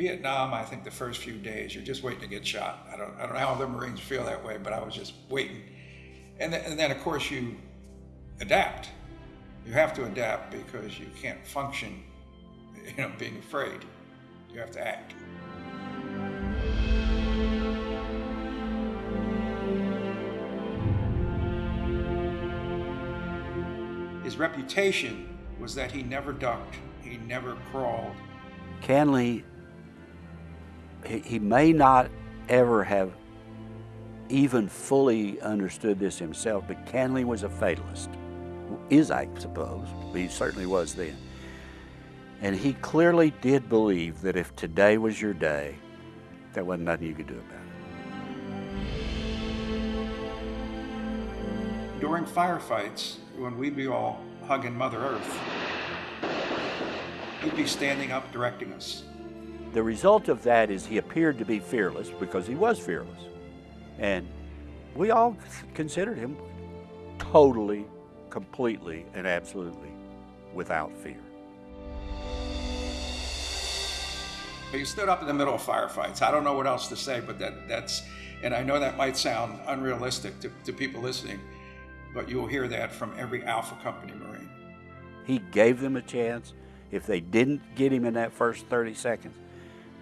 Vietnam, I think the first few days, you're just waiting to get shot. I don't, I don't know how other Marines feel that way, but I was just waiting. And then, and then, of course, you adapt. You have to adapt because you can't function, you know, being afraid. You have to act. His reputation was that he never ducked, he never crawled. Canley, he, may not ever have even fully understood this himself, but Canley was a fatalist. Is, I suppose. He certainly was then. And he clearly did believe that if today was your day, there wasn't nothing you could do about it. During firefights, when we'd be all hugging Mother Earth, he'd be standing up directing us. The result of that is he appeared to be fearless because he was fearless. And we all considered him totally, completely, and absolutely without fear. He stood up in the middle of firefights. I don't know what else to say, but that, that's, and I know that might sound unrealistic to, to people listening, but you'll hear that from every Alpha Company Marine. He gave them a chance. If they didn't get him in that first 30 seconds,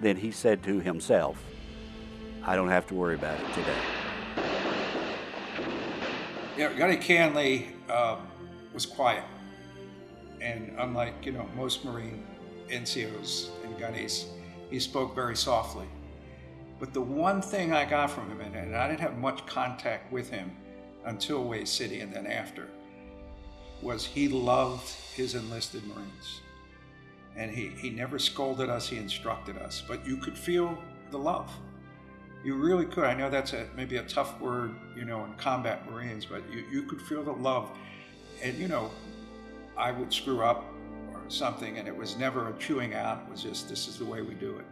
then he said to himself, I don't have to worry about it today. Yeah, Gunny Canley um, was quiet. And unlike, you know, most Marine NCOs and gunnies, he spoke very softly. But the one thing I got from him, and I didn't have much contact with him until Hue City and then after, was he loved his enlisted Marines. And he, he never scolded us, he instructed us, but you could feel the love. You really could. I know that's a, maybe a tough word, you know, in combat Marines, but you, you could feel the love. And, you know, I would screw up or something, and it was never a chewing out. It was just, this is the way we do it.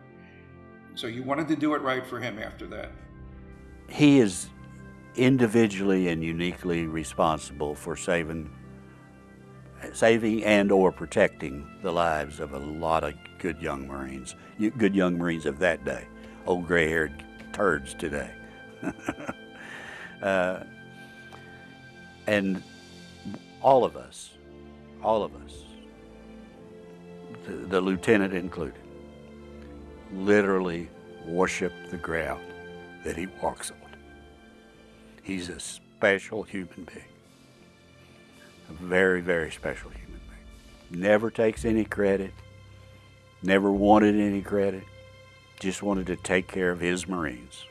So you wanted to do it right for him after that. He is individually and uniquely responsible for saving saving and or protecting the lives of a lot of good young Marines, good young Marines of that day, old gray-haired turds today. uh, and all of us, all of us, the, the lieutenant included, literally worship the ground that he walks on. He's a special human being. Very, very special human being. Never takes any credit, never wanted any credit, just wanted to take care of his Marines.